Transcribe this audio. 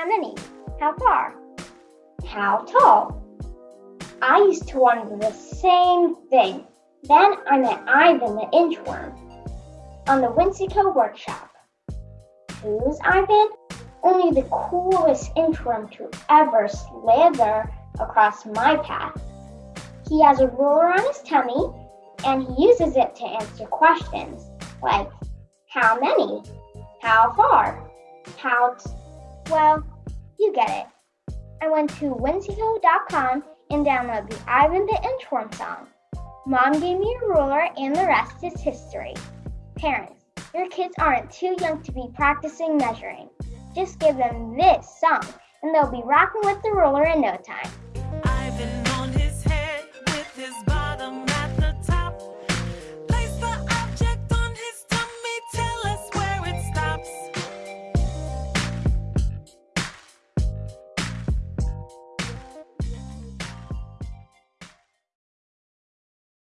How many? How far? How tall? I used to wonder the same thing. Then I met Ivan the inchworm on the Whimsico workshop. Who's Ivan? Only the coolest inchworm to ever slither across my path. He has a ruler on his tummy and he uses it to answer questions like how many, how far, how, well, you get it. I went to whimsico.com and downloaded the Ivan the Inchworm song. Mom gave me a ruler and the rest is history. Parents, your kids aren't too young to be practicing measuring. Just give them this song and they'll be rocking with the ruler in no time.